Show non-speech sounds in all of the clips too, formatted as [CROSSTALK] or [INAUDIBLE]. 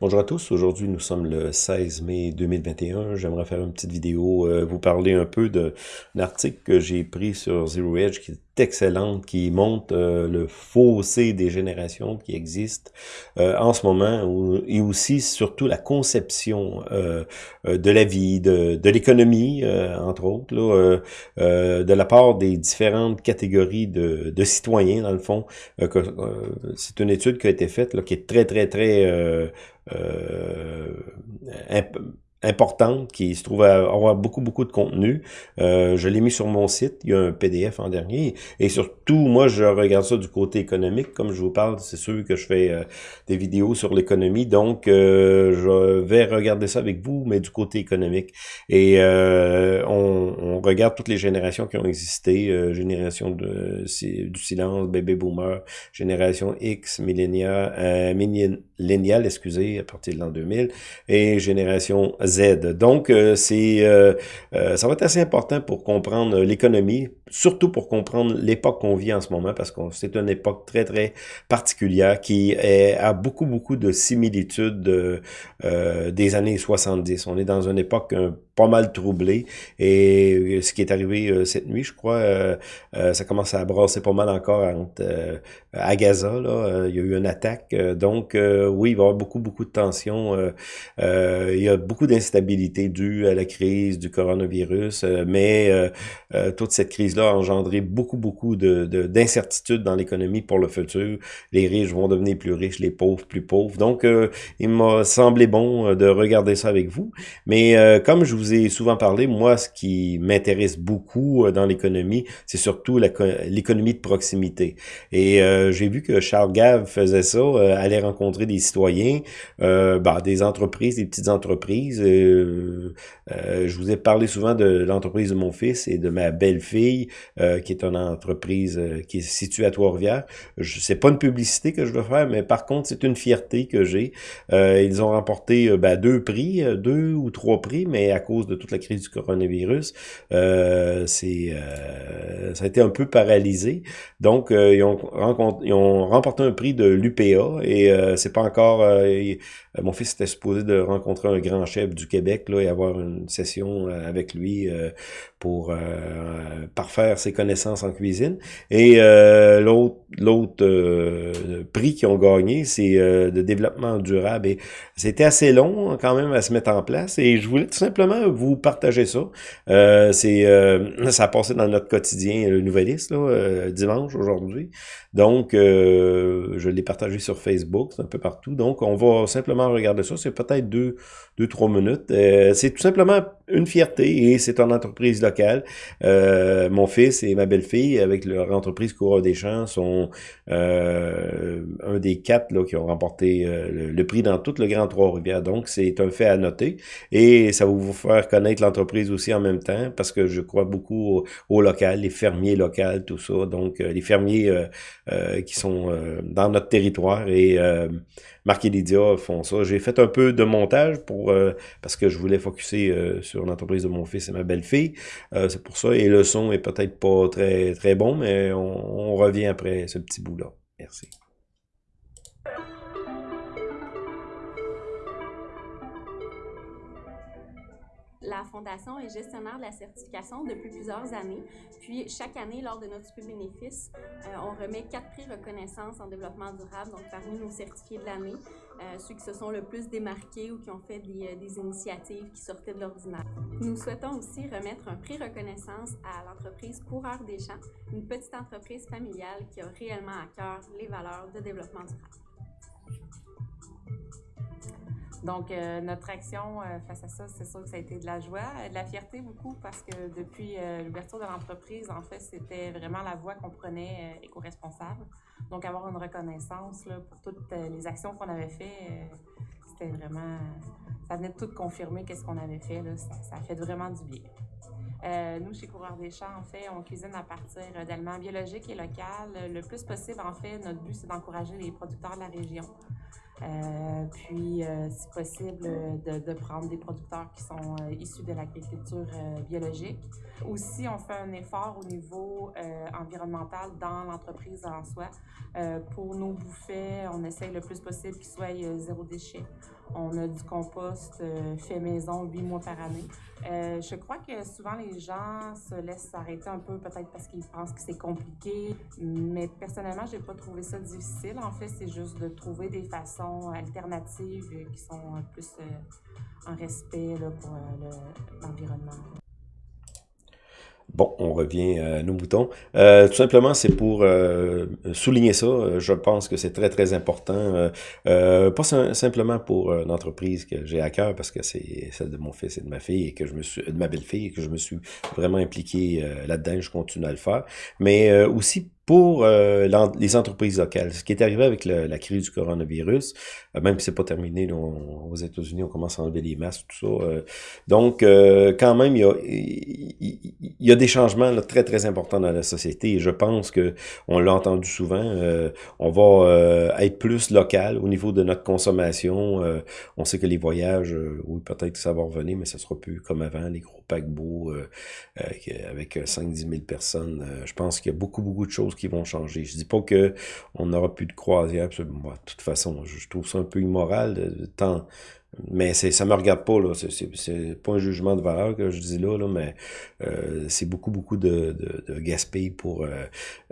Bonjour à tous, aujourd'hui nous sommes le 16 mai 2021. J'aimerais faire une petite vidéo, euh, vous parler un peu d'un article que j'ai pris sur Zero Edge qui est excellent, qui montre euh, le fossé des générations qui existent euh, en ce moment et aussi surtout la conception de la vie, de, de l'économie, entre autres, de la part des différentes catégories de, citoyens, dans le fond. C'est une étude qui a été faite, qui est très, très, très euh, importante qui se trouve à avoir beaucoup, beaucoup de contenu. Euh, je l'ai mis sur mon site. Il y a un PDF en dernier. Et surtout, moi, je regarde ça du côté économique. Comme je vous parle, c'est sûr que je fais euh, des vidéos sur l'économie. Donc, euh, je vais regarder ça avec vous, mais du côté économique. Et euh, on, on, regarde toutes les générations qui ont existé. génération de, du silence, bébé boomer, génération X, millénial, millénial, excusez, à partir de l'an 2000, et génération Z. Donc, euh, c'est euh, euh, ça va être assez important pour comprendre l'économie, surtout pour comprendre l'époque qu'on vit en ce moment, parce que c'est une époque très, très particulière qui est, a beaucoup, beaucoup de similitudes des années 70. On est dans une époque pas mal troublée, et ce qui est arrivé cette nuit, je crois, ça commence à brasser pas mal encore à Gaza. Là, il y a eu une attaque, donc oui, il va y avoir beaucoup, beaucoup de tensions. il y a beaucoup d'incertitudes stabilité due à la crise du coronavirus, euh, mais euh, euh, toute cette crise-là a engendré beaucoup, beaucoup de d'incertitudes dans l'économie pour le futur. Les riches vont devenir plus riches, les pauvres plus pauvres. Donc, il m'a semblé bon de regarder ça avec vous. Mais comme je vous ai souvent parlé, moi, ce qui m'intéresse beaucoup dans l'économie, c'est surtout l'économie de proximité. Et j'ai vu que Charles Gave faisait ça, allait rencontrer des citoyens, bah, des entreprises, des petites entreprises, euh, euh, je vous ai parlé souvent de l'entreprise de mon fils et de ma belle-fille, euh, qui est une entreprise qui est située à Trois-Rivières. C'est pas une publicité que je veux faire, mais par contre, c'est une fierté que j'ai. ils ont remporté ben, deux prix, deux ou trois prix, mais à de toute la crise du coronavirus, c'est ça a été un peu paralysé. Donc, ils, ont ils ont remporté un prix de l'UPA et c'est pas encore... mon fils était supposé de rencontrer un grand chef du Québec là, et avoir une session euh, avec lui euh, pour euh, parfaire ses connaissances en cuisine. Et l'autre l'autre prix qu'ils ont gagné, c'est de développement durable. Et c'était assez long quand même à se mettre en place. Et je voulais tout simplement vous partager ça. c'est ça a passé dans notre quotidien, le Nouvelliste, là, dimanche aujourd'hui. Donc, je l'ai partagé sur Facebook, un peu partout. Donc, on va simplement regarder ça. C'est peut-être deux, deux, trois minutes euh, c'est tout simplement une fierté et c'est une entreprise locale. Euh, mon fils et ma belle-fille, avec leur entreprise Coureur des Champs, sont euh, un des quatre là, qui ont remporté le, prix dans tout le Grand Trois-Rivières. Donc, c'est un fait à noter et ça va vous faire connaître l'entreprise aussi en même temps parce que je crois beaucoup au, local, les fermiers locaux, tout ça. Donc, les fermiers qui sont dans notre territoire et Marc Lydia font ça. J'ai fait un peu de montage pour parce que je voulais focuser euh, sur l'entreprise de mon fils et ma belle-fille. Euh, c'est pour ça. Et le son est peut-être pas très, très bon, mais on revient après ce petit bout-là. Merci. Fondation est gestionnaire de la certification depuis plusieurs années. Puis, chaque année, lors de notre bénéfice, euh, on remet quatre prix reconnaissance en développement durable, donc parmi nos certifiés de l'année, euh, ceux qui se sont le plus démarqués ou qui ont fait des, euh, des initiatives qui sortaient de l'ordinaire. Nous souhaitons aussi remettre un prix reconnaissance à l'entreprise Coureur des Champs, une petite entreprise familiale qui a réellement à cœur les valeurs de développement durable. Donc, euh, notre action euh, face à ça, c'est sûr que ça a été de la joie, euh, de la fierté beaucoup, parce que depuis l'ouverture de l'entreprise, en fait, c'était vraiment la voie qu'on prenait éco-responsable. Donc, avoir une reconnaissance là, pour toutes les actions qu'on avait faites, c'était vraiment... Ça venait de tout confirmer qu'est-ce qu'on avait fait. Là, ça, ça, a fait vraiment du bien. nous, chez Coureur des Champs, en fait, on cuisine à partir d'aliments biologiques et locaux. Le plus possible, en fait, notre but, c'est d'encourager les producteurs de la région. Euh, puis, euh, si possible, de, de, prendre des producteurs qui sont issus de l'agriculture biologique. Aussi, on fait un effort au niveau environnemental dans l'entreprise en soi. pour nos bouffets, on essaye le plus possible qu'ils soient zéro déchet. On a du compost fait maison huit mois par année. Euh, je crois que souvent les gens se laissent arrêter un peu, peut-être parce qu'ils pensent que c'est compliqué, mais personnellement, j'ai pas trouvé ça difficile. En fait, c'est juste de trouver des façons alternatives qui sont plus euh, en respect là, pour euh, l'environnement. Bon, on revient à nos moutons. Euh, tout simplement, c'est pour euh, souligner ça. Je pense que c'est très, très important. Euh, pas simplement pour l'entreprise que j'ai à cœur, parce que c'est celle de mon fils et de ma fille, que je me suis, de ma belle-fille, et que je me suis vraiment impliqué là-dedans. Je continue à le faire. Mais aussi pour euh, les entreprises locales. Ce qui est arrivé avec la crise du coronavirus, euh, même si c'est pas terminé, aux États-Unis, on commence à enlever les masques, tout ça. Euh. donc, quand même, il y a, des changements très, très importants dans la société je pense que on l'a entendu souvent, on va être plus local au niveau de notre consommation. on sait que les voyages, oui, peut-être que ça va revenir, mais ça sera plus comme avant, les gros paquebots avec 5-10 000 personnes. je pense qu'il y a beaucoup, beaucoup de choses qui vont changer. Je dis pas que on n'aura plus de croisière. de toute façon, je, trouve ça un peu immoral de, temps. Mais ça me regarde pas, là. C'est pas un jugement de valeur que je dis là, là mais euh, c'est beaucoup, beaucoup de, de, pour... Euh,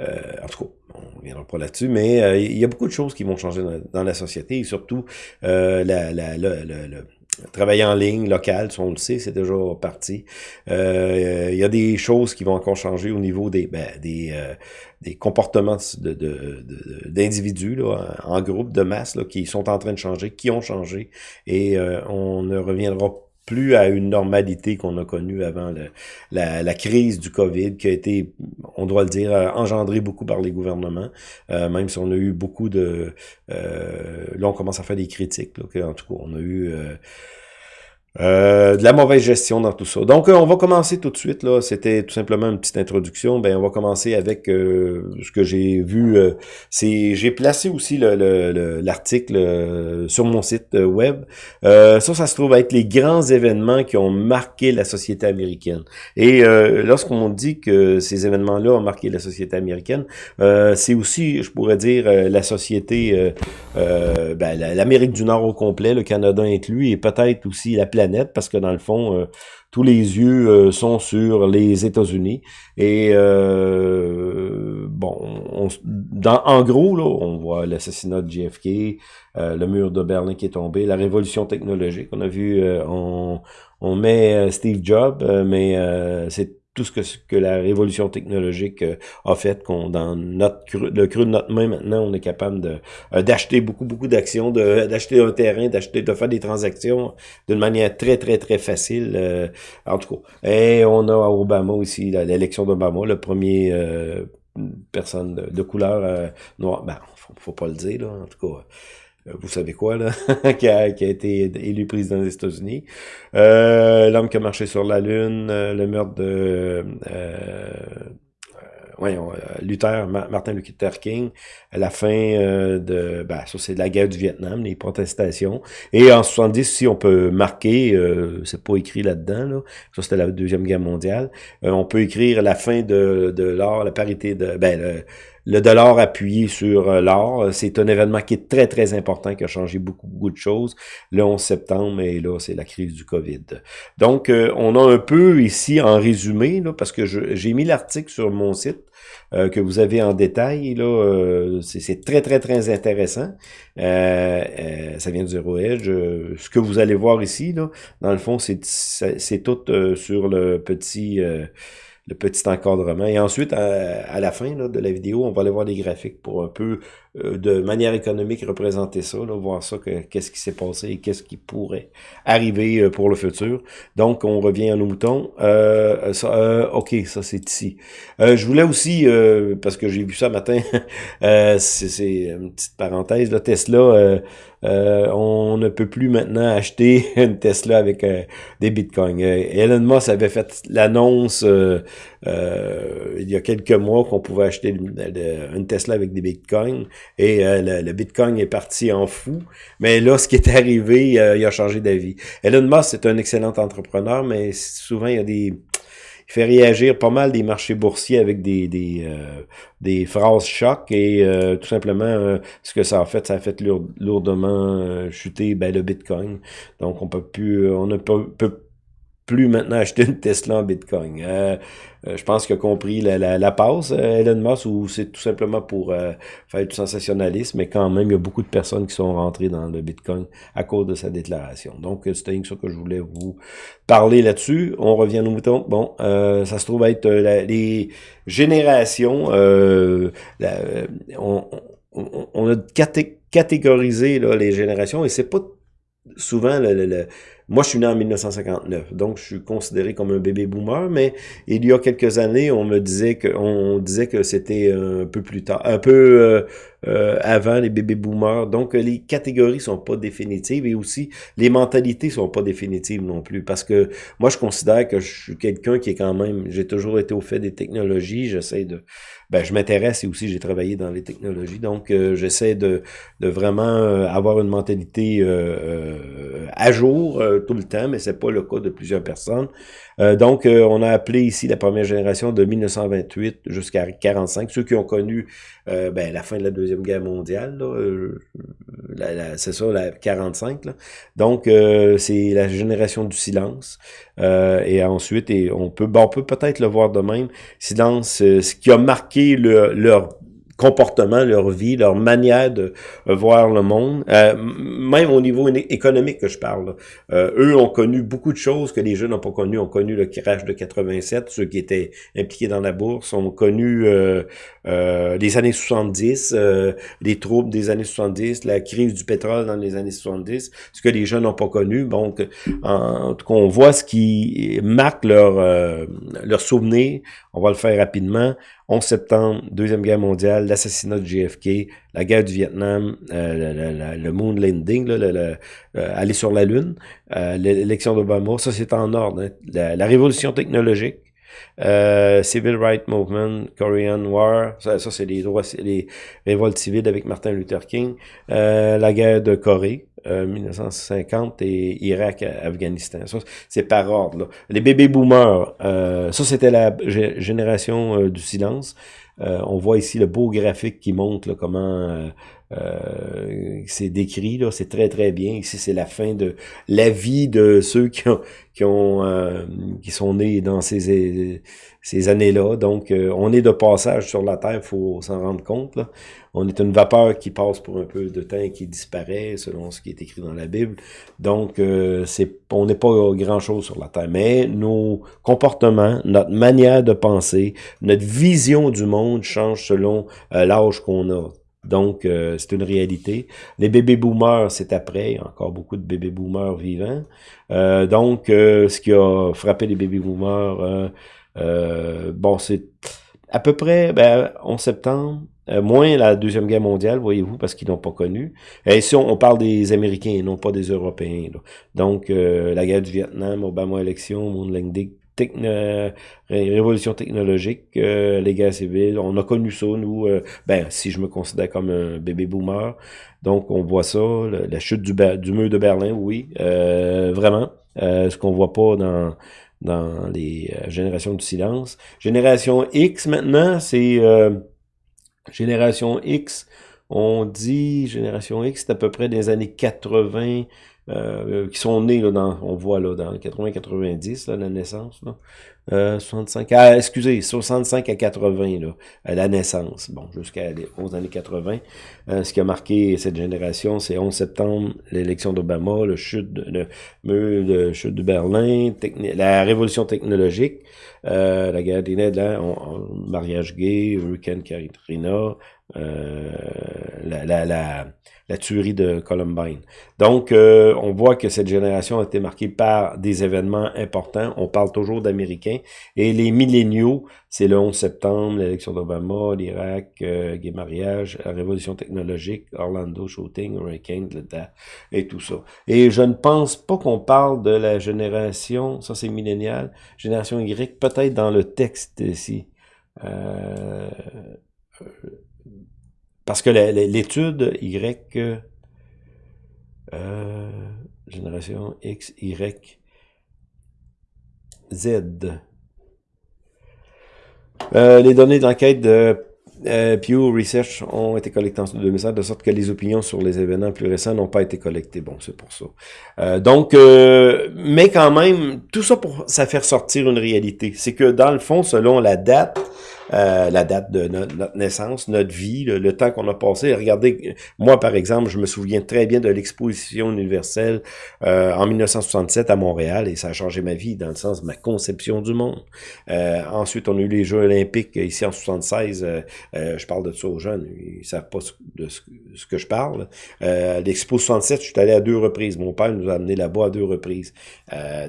euh, en tout cas, on ne viendra pas là-dessus, mais il y a beaucoup de choses qui vont changer dans, la société et surtout la, la, la, la travailler en ligne, local, on le sait, c'est déjà parti. Euh, il y a des choses qui vont encore changer au niveau des, ben, des, euh, des comportements d'individus de, en groupe, de masse, là, qui sont en train de changer, qui ont changé, et euh, on ne reviendra plus à une normalité qu'on a connue avant la, crise du COVID, qui a été, on doit le dire, engendrée beaucoup par les gouvernements, euh, même si on a eu beaucoup de... Euh, là, on commence à faire des critiques, là, en tout cas, on a eu... Euh, euh, de la mauvaise gestion dans tout ça. Donc, euh, on va commencer tout de suite. là. C'était tout simplement une petite introduction. Ben, on va commencer avec euh, ce que j'ai vu. c'est J'ai placé aussi l'article le, sur mon site web. ça, ça se trouve être les grands événements qui ont marqué la société américaine. Et lorsqu'on dit que ces événements-là ont marqué la société américaine, c'est aussi, je pourrais dire, la société, ben, l'Amérique du Nord au complet, le Canada inclus, et peut-être aussi la planète parce que dans le fond, euh, tous les yeux euh, sont sur les États-Unis. Et euh, bon, dans, en gros, là, on voit l'assassinat de JFK, le mur de Berlin qui est tombé, la révolution technologique. On a vu, on, on met Steve Jobs, mais c'est tout ce que, que la révolution technologique euh, a fait, qu'on dans notre le creux de notre main maintenant, on est capable de euh, d'acheter beaucoup, beaucoup d'actions, [LAUGHS] d'acheter un terrain, d'acheter, de faire des transactions d'une manière très, très, très facile. Euh, en tout cas. Et on a Obama aussi, l'élection d'Obama, le premier personne de, couleur noire. Ben, faut, faut pas le dire, là, en tout cas. Euh, vous savez quoi, là, [LAUGHS] qui, a, qui, a, été élu président des États-Unis. Euh, L'homme qui a marché sur la Lune, euh, le meurtre de... Euh, voyons, Luther, Martin Luther King, la fin de, ben, ça c'est de la guerre du Vietnam, les protestations. Et en 70, si on peut marquer, c'est pas écrit là-dedans, là, ça c'était la deuxième guerre mondiale, on peut écrire la fin de, de l'or, la parité de, ben, le, le dollar appuyé sur euh, l'or, c'est un événement qui est très, très important, qui a changé beaucoup, beaucoup de choses. Le 11 septembre, et là, c'est la crise du COVID. Donc, euh, on a un peu ici en résumé, là, parce que j'ai mis l'article sur mon site, euh, que vous avez en détail. là, C'est très, très, très intéressant. ça vient du Zero Edge. ce que vous allez voir ici, là, dans le fond, c'est tout sur le petit le petit encadrement. Et ensuite, à, la fin de la vidéo, on va aller voir des graphiques pour un peu, euh, de manière économique, représenter ça, là, voir ça, qu'est-ce qui s'est passé et qu'est-ce qui pourrait arriver euh, pour le futur. Donc, on revient à nos moutons. Euh, ça, OK, ça c'est ici. je voulais aussi, parce que j'ai vu ça matin, [LAUGHS] c'est une petite parenthèse, là, Tesla... on ne peut plus maintenant acheter [LAUGHS] une Tesla avec des bitcoins. Elon Musk avait fait l'annonce il y a quelques mois qu'on pouvait acheter une, Tesla avec des bitcoins et le, bitcoin est parti en fou. Mais là, ce qui est arrivé, il a changé d'avis. Elon Musk, c'est un excellent entrepreneur, mais souvent, il y a des fait réagir pas mal des marchés boursiers avec des des, euh, des phrases chocs et euh, tout simplement euh, ce que ça a fait, ça a fait lourdement chuter ben, le Bitcoin. Donc on peut plus, on ne peut, peut plus maintenant acheter une Tesla en Bitcoin. Euh, euh, je pense qu'il a compris la, la, la passe, euh, Elon Musk, ou c'est tout simplement pour faire du sensationnalisme, mais quand même, il y a beaucoup de personnes qui sont rentrées dans le Bitcoin à cause de sa déclaration. Donc, c'était ça que je voulais vous parler là-dessus. On revient aux moutons. Bon, ça se trouve être les générations. on, on, a catégorisé là, les générations et c'est pas souvent le, le moi, je suis né en 1959, donc je suis considéré comme un bébé boomer, mais il y a quelques années, on me disait que on disait que c'était un peu plus tard, un peu euh, euh, avant les bébés boomers. Donc, les catégories sont pas définitives et aussi les mentalités sont pas définitives non plus. Parce que moi, je considère que je suis quelqu'un qui est quand même, j'ai toujours été au fait des technologies, j'essaie de ben, je m'intéresse et aussi j'ai travaillé dans les technologies. Donc, euh, j'essaie de, de vraiment avoir une mentalité à jour tout le temps, mais c'est pas le cas de plusieurs personnes. Euh, donc, euh, on a appelé ici la première génération de 1928 jusqu'à 45, ceux qui ont connu euh, ben, la fin de la Deuxième Guerre mondiale, c'est ça, la 45. Là. Donc, c'est la génération du silence. et ensuite, et on peut bon, on peut peut-être le voir de même, silence, ce qui a marqué le, leur comportement, leur vie, leur manière de euh, voir le monde, euh, même au niveau économique que je parle. Euh, eux ont connu beaucoup de choses que les jeunes n'ont pas connu. Ont connu le crash de 87, ceux qui étaient impliqués dans la bourse, ont connu les années 70, les troubles des années 70, la crise du pétrole dans les années 70, ce que les jeunes n'ont pas connu. Donc, en, tout cas, on voit ce qui marque leur, leur souvenir. On va le faire rapidement. 11 septembre, Deuxième Guerre mondiale, l'assassinat de JFK, la guerre du Vietnam, euh, le, moon landing, euh, aller sur la Lune, euh, l'élection d'Obama, ça c'est en ordre. Hein. La, révolution technologique, Civil Rights Movement, Korean War, ça, c'est les les révoltes civiles avec Martin Luther King, la guerre de Corée, 1950 et Irak, Afghanistan. Ça, c'est par ordre. Là. Les bébés boomers, euh, ça c'était la génération euh, du silence. Euh, on voit ici le beau graphique qui montre comment c'est décrit. là C'est très très bien. Ici c'est la fin de la vie de ceux qui ont qui ont qui sont nés dans ces ces années-là. Donc on est de passage sur la terre, faut s'en rendre compte. Là on est une vapeur qui passe pour un peu de temps et qui disparaît, selon ce qui est écrit dans la Bible. Donc, euh, on n'est pas grand-chose sur la Terre. Mais nos comportements, notre manière de penser, notre vision du monde change selon euh, l'âge qu'on a. Donc, euh, c'est une réalité. Les bébés boomers, c'est après. Il y a encore beaucoup de bébés boomers vivants. donc, ce qui a frappé les bébés boomers, bon, c'est à peu près ben, 11 septembre, euh, moins la Deuxième Guerre mondiale, voyez-vous, parce qu'ils n'ont pas connu. Et ici, on, parle des Américains et non pas des Européens. Donc, euh, la guerre du Vietnam, Obama élection, Moon Landing, techno, révolution technologique, euh, les guerres civiles, on a connu ça, nous, ben, si je me considère comme un bébé boomer. Donc, on voit ça, la chute du, du mur de Berlin, oui, vraiment. ce qu'on voit pas dans dans les générations du silence. Génération X, maintenant, c'est Génération X, on dit Génération X, c'est à peu près des années 80, euh, qui sont nés, là, dans, on voit là, dans 80-90, la naissance. Là. Euh, 65, ah, excusez, 65 à 80, là, à la naissance, bon, jusqu'à aux années 80. Euh, ce qui a marqué cette génération, c'est 11 septembre, l'élection d'Obama, le chute de, le, chute de Berlin, la révolution technologique, euh, la guerre des là, mariage gay, Hurricane Katrina, euh, la, la, la, tuerie de Columbine. Donc, euh, on voit que cette génération a été marquée par des événements importants. On parle toujours d'Américains. Et les milléniaux, c'est le 11 septembre, l'élection d'Obama, l'Irak, euh, gay mariage, la révolution technologique, Orlando shooting, Hurricane, et tout ça. Et je ne pense pas qu'on parle de la génération, ça c'est millénial, génération Y, peut-être dans le texte ici. Euh, parce que l'étude Y, euh, génération X, Y, Z. Euh, les données d'enquête de euh, Pew Research ont été collectées en 2007, de sorte que les opinions sur les événements plus récents n'ont pas été collectées. Bon, c'est pour ça. Donc, mais quand même, tout ça pour ça faire sortir une réalité. C'est que dans le fond, selon la date, euh, la date de notre, naissance, notre vie, le, temps qu'on a passé. Regardez, moi par exemple, je me souviens très bien de l'exposition universelle euh, en 1967 à Montréal et ça a changé ma vie dans le sens de ma conception du monde. Euh, ensuite, on a eu les Jeux olympiques ici en 76. je parle de ça aux jeunes, ils savent pas de ce, que je parle. L'expo 67, je suis allé à deux reprises. Mon père nous a amené là-bas à deux reprises.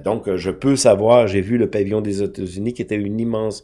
donc, je peux savoir, j'ai vu le pavillon des États-Unis qui était une immense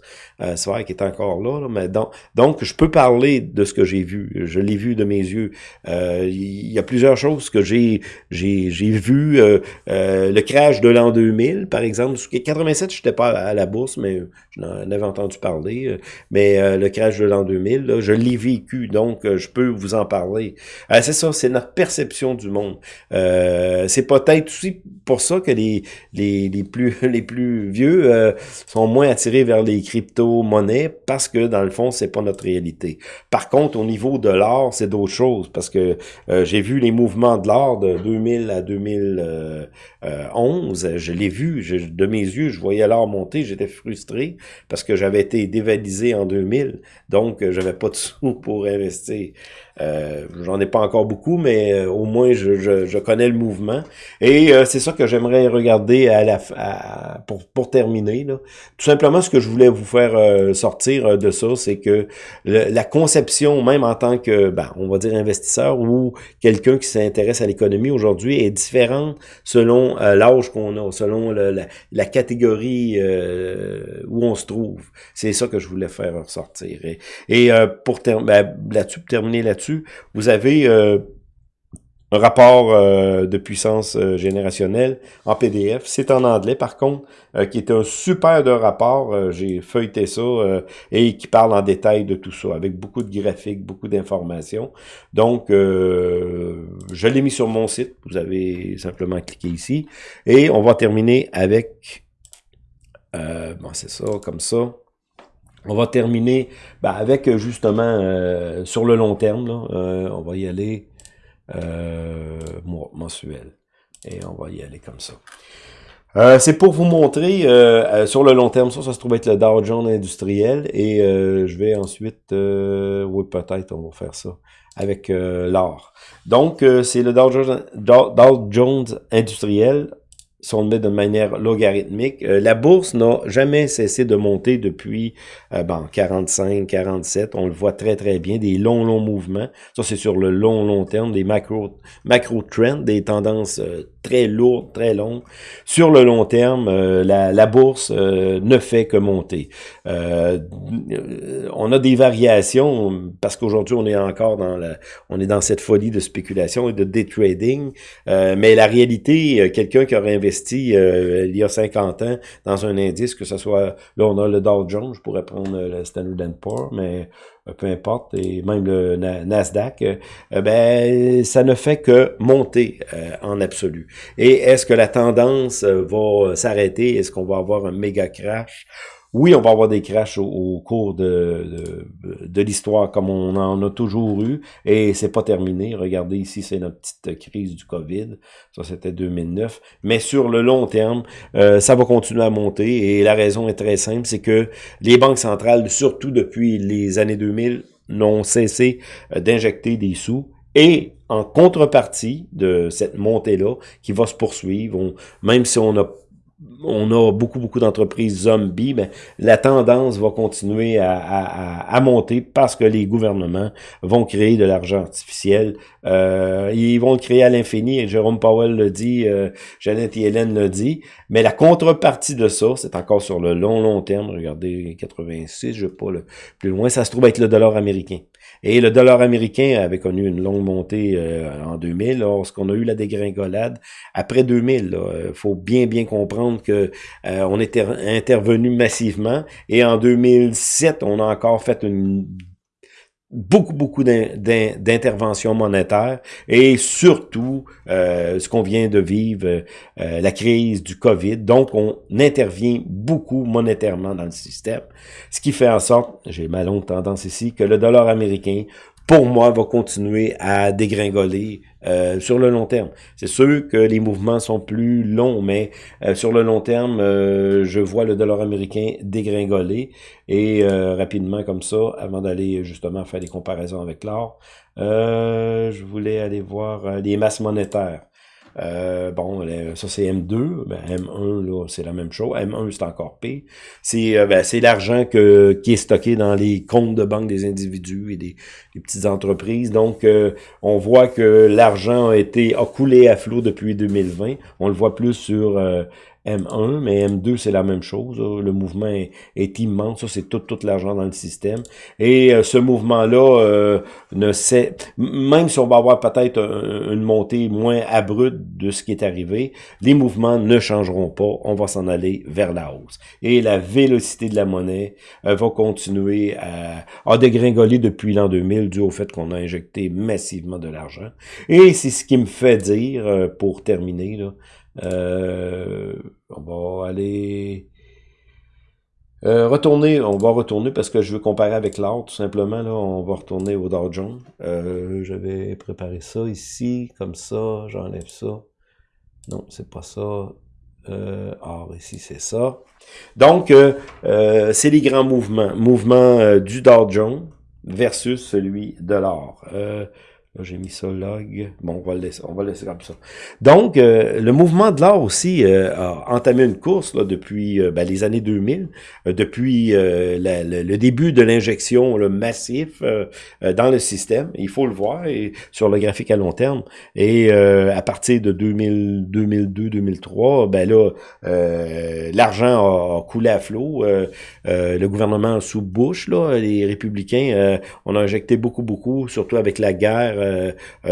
soirée qui était encore là, mais donc, je peux parler de ce que j'ai vu. Je l'ai vu de mes yeux. Euh, il y a plusieurs choses que j'ai j'ai j'ai vu. Euh, euh, le crash de l'an 2000, par exemple. 87, je n'étais pas à la bourse, mais j'en avais entendu parler. Mais le crash de l'an 2000, je l'ai vécu, donc je peux vous en parler. c'est ça, c'est notre perception du monde. c'est peut-être aussi pour ça que les les, les plus [LAUGHS] les plus vieux sont moins attirés vers les crypto-monnaies parce que dans le fond, c'est pas notre réalité. Par contre, au niveau de l'or, c'est d'autres choses parce que euh, j'ai vu les mouvements de l'or de 2000 à 2011. Je l'ai vu de mes yeux, je voyais l'or monter, j'étais frustré parce que j'avais été dévalisé en 2000, donc euh, j'avais pas de [LAUGHS] sous pour investir. Euh, J'en ai pas encore beaucoup, mais euh, au moins je, je, je, connais le mouvement. Et euh, c'est ça que j'aimerais regarder à la à, pour, pour terminer. Là. Tout simplement, ce que je voulais vous faire euh, sortir de ça, c'est que la conception, même en tant que, ben, on va dire investisseur ou quelqu'un qui s'intéresse à l'économie aujourd'hui, est différente selon l'âge qu'on a, selon la, la, catégorie où on se trouve. C'est ça que je voulais faire ressortir. Et, pour ben, là-dessus, terminer là-dessus, vous avez euh, un rapport euh, de puissance euh, générationnelle en PDF. C'est en anglais, par contre, qui est un super de rapport. J'ai feuilleté ça et qui parle en détail de tout ça, avec beaucoup de graphiques, beaucoup d'informations. Donc, je l'ai mis sur mon site. Vous avez simplement cliqué ici. Et on va terminer avec... bon, c'est ça, comme ça. On va terminer ben, avec euh, justement euh, sur le long terme. Là, euh, on va y aller euh, mensuel. Et on va y aller comme ça. c'est pour vous montrer sur le long terme, ça, ça se trouve être le Dow Jones industriel. Et je vais ensuite, oui peut-être on va faire ça avec l'or. Donc c'est le Dow Jones industriel si on met de manière logarithmique. Euh, la bourse n'a jamais cessé de monter depuis euh, bon, 45, 47. On le voit très, très bien. Des longs, longs mouvements. Ça, c'est sur le long, long terme. Des macro, macro trends, des tendances euh, très lourdes, très longues. Sur le long terme, la, la, bourse ne fait que monter. on a des variations parce qu'aujourd'hui, on est encore dans la, on est dans cette folie de spéculation et de day trading. mais la réalité, quelqu'un qui aurait investi euh, il y a 50 ans dans un indice, que ce soit, là on a le Dow Jones, je pourrais prendre le Standard Poor's, mais euh, peu importe, et même le Nasdaq, euh, ben ça ne fait que monter en absolu. Et est-ce que la tendance va s'arrêter? Est-ce qu'on va avoir un méga crash? Oui, on va avoir des crashs au, cours de, de, l'histoire comme on en a toujours eu et c'est pas terminé. Regardez ici, c'est notre petite crise du COVID. Ça, c'était 2009. Mais sur le long terme, euh, ça va continuer à monter et la raison est très simple, c'est que les banques centrales, surtout depuis les années 2000, n'ont cessé euh, d'injecter des sous et en contrepartie de cette montée-là, qui va se poursuivre, même si on a on a beaucoup, beaucoup d'entreprises zombies, mais la tendance va continuer à, monter parce que les gouvernements vont créer de l'argent artificiel. Euh, ils vont le créer à l'infini, Jérôme Powell le dit, euh, Jeannette Yellen le dit, mais la contrepartie de ça, c'est encore sur le long, long terme, regardez 86, je ne sais pas, le, plus loin, ça se trouve être le dollar américain. Et le dollar américain avait connu une longue montée euh, en 2000, lorsqu'on a eu la dégringolade. Après 2000, il faut bien, bien comprendre que euh, on était intervenu massivement. Et en 2007, on a encore fait une beaucoup, beaucoup d'interventions monétaires et surtout euh, ce qu'on vient de vivre, la crise du COVID. Donc, on intervient beaucoup monétairement dans le système, ce qui fait en sorte, j'ai ma longue tendance ici, que le dollar américain pour moi, va continuer à dégringoler euh, sur le long terme. C'est sûr que les mouvements sont plus longs, mais euh, sur le long terme, euh, je vois le dollar américain dégringoler et rapidement comme ça, avant d'aller justement faire des comparaisons avec l'or, je voulais aller voir les masses monétaires. Euh, bon, ça c'est M2, ben, M1 là c'est la même chose. M1 c'est encore pire. C'est euh, ben, l'argent que qui est stocké dans les comptes de banque des individus et des, petites entreprises. Donc euh, on voit que l'argent a été a coulé à flot depuis 2020. On le voit plus sur M1, mais M2, c'est la même chose. Le mouvement est, immense. Ça, c'est tout, tout l'argent dans le système. Et euh, ce mouvement-là euh, ne sait, même si on va avoir peut-être une montée moins abrupte de ce qui est arrivé, les mouvements ne changeront pas. On va s'en aller vers la hausse. Et la vélocité de la monnaie euh, va continuer à, à dégringoler depuis l'an 2000 dû au fait qu'on a injecté massivement de l'argent. Et c'est ce qui me fait dire, pour terminer, là, euh, on va aller euh, retourner, on va retourner parce que je veux comparer avec l'autre, tout simplement. Là, on va retourner au Dow Jones. Euh, je ça ici, comme ça, j'enlève ça. Non, c'est pas ça. Euh, ah, ici, c'est ça. Donc, euh, c'est les grands mouvements. Mouvement du Dow Jones versus celui de l'or. J'ai mis ça log. Bon, on va le laisser, on va le laisser comme ça. Donc, euh, le mouvement de l'or aussi euh, a entamé une course là, depuis euh, ben, les années 2000, depuis le début de l'injection massif dans le système. Il faut le voir et, sur le graphique à long terme. Et à partir de 2000, 2002, 2003, ben là, l'argent a, coulé à flot. le gouvernement sous Bush, là, les républicains, on a injecté beaucoup, beaucoup, surtout avec la guerre euh, euh,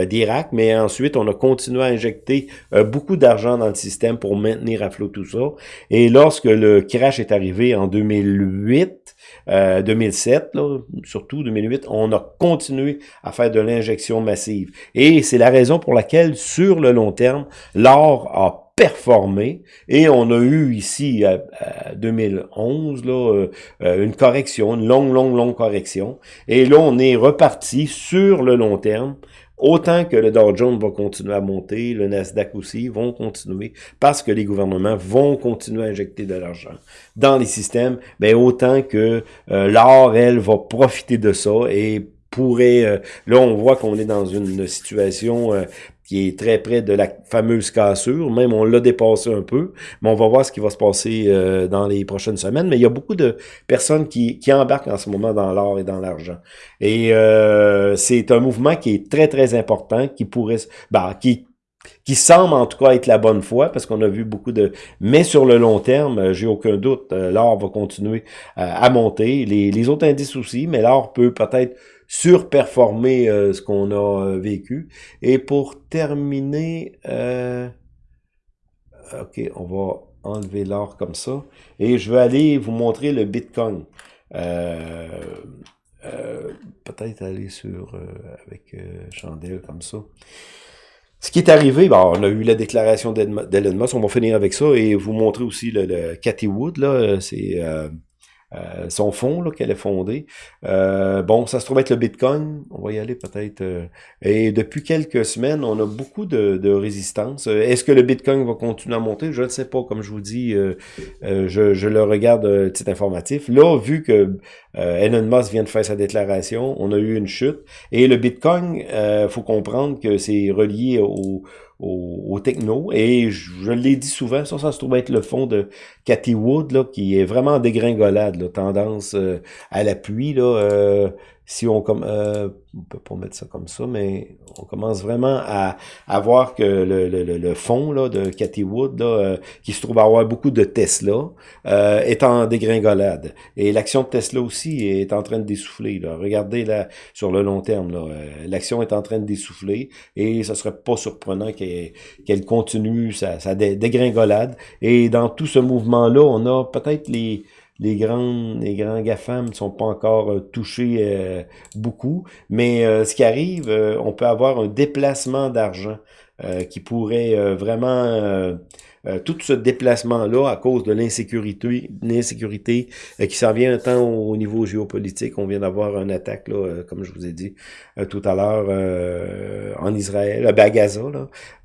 d'Irak, mais ensuite, on a continué à injecter euh, beaucoup d'argent dans le système pour maintenir à flot tout ça. Et lorsque le crash est arrivé en 2008, 2007, là, surtout 2008, on a continué à faire de l'injection massive. Et c'est la raison pour laquelle, sur le long terme, l'or a performé. Et on a eu ici à, 2011 là une correction, une longue longue longue correction. Et là on est reparti sur le long terme Autant que le Dow Jones va continuer à monter, le Nasdaq aussi vont continuer parce que les gouvernements vont continuer à injecter de l'argent dans les systèmes, mais autant que euh, l'or, elle, va profiter de ça et pourrait... Euh, là, on voit qu'on est dans une situation euh, qui est très près de la fameuse cassure. Même on l'a dépassé un peu, mais on va voir ce qui va se passer euh, dans les prochaines semaines. Mais il y a beaucoup de personnes qui, qui embarquent en ce moment dans l'or et dans l'argent. Et euh, c'est un mouvement qui est très, très important, qui pourrait... Bah, qui qui semble en tout cas être la bonne foi, parce qu'on a vu beaucoup de... Mais sur le long terme, euh, j'ai aucun doute, l'or va continuer à monter, les, les autres indices aussi, mais l'or peut peut-être surperformer euh, ce qu'on a euh, vécu. Et pour terminer, euh, ok, on va enlever l'or comme ça. Et je vais aller vous montrer le Bitcoin. Peut-être aller sur avec chandelle comme ça. Ce qui est arrivé, bon, on a eu la déclaration d'Elon Musk, on va finir avec ça et vous montrer aussi le, le Cathy Wood, là, c'est euh, son fonds qu'elle a fondé. Euh, bon, ça se trouve être le Bitcoin. On va y aller peut-être. Euh, et depuis quelques semaines, on a beaucoup de, de résistance. Est-ce que le Bitcoin va continuer à monter? Je ne sais pas. Comme je vous dis, je, je, le regarde titre informatif. Là, vu que Elon Musk vient de faire sa déclaration, on a eu une chute, et le Bitcoin, il faut comprendre que c'est relié au, au, techno. Et je, l'ai dit souvent, ça, ça se trouve être le fond de Cathy Wood, là, qui est vraiment en dégringolade, là, tendance à l'appui. Là, si on comme euh, on peut pas mettre ça comme ça, mais on commence vraiment à, à voir que le, le, le fond là, de Cathy Wood, là, euh, qui se trouve avoir beaucoup de Tesla, euh, est en dégringolade. Et l'action de Tesla aussi est en train de dessouffler. Là. Regardez là, sur le long terme, euh, l'action est en train de dessouffler et ce serait pas surprenant qu'elle continue sa, sa dégringolade. Et dans tout ce mouvement-là, on a peut-être les les grands, les grands GAFAM ne sont pas encore euh, touchés euh, beaucoup, mais euh, ce qui arrive, on peut avoir un déplacement d'argent qui pourrait vraiment euh, tout ce déplacement-là, à cause de l'insécurité l'insécurité euh, qui s'en vient tant au, niveau géopolitique, on vient d'avoir une attaque, là, euh, comme je vous ai dit tout à l'heure, en Israël, à Gaza.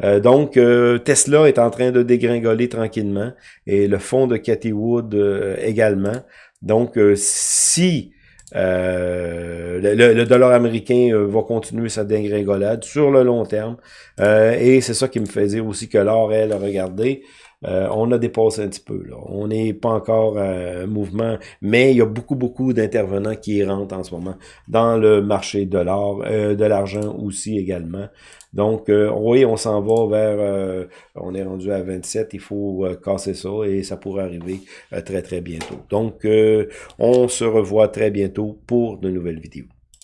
Là. donc, Tesla est en train de dégringoler tranquillement, et le fonds de Cathy Wood également. Donc, si euh, le, dollar américain euh, va continuer sa dégringolade sur le long terme. Euh, et c'est ça qui me fait dire aussi que l'or, elle, regardez, on a dépassé un petit peu. On n'est pas encore un mouvement, mais il y a beaucoup, beaucoup d'intervenants qui rentrent en ce moment dans le marché de l'or, de l'argent aussi également. Donc, euh, oui, on s'en va vers, on est rendu à 27, il faut casser ça et ça pourrait arriver très, très bientôt. Donc, on se revoit très bientôt pour de nouvelles vidéos.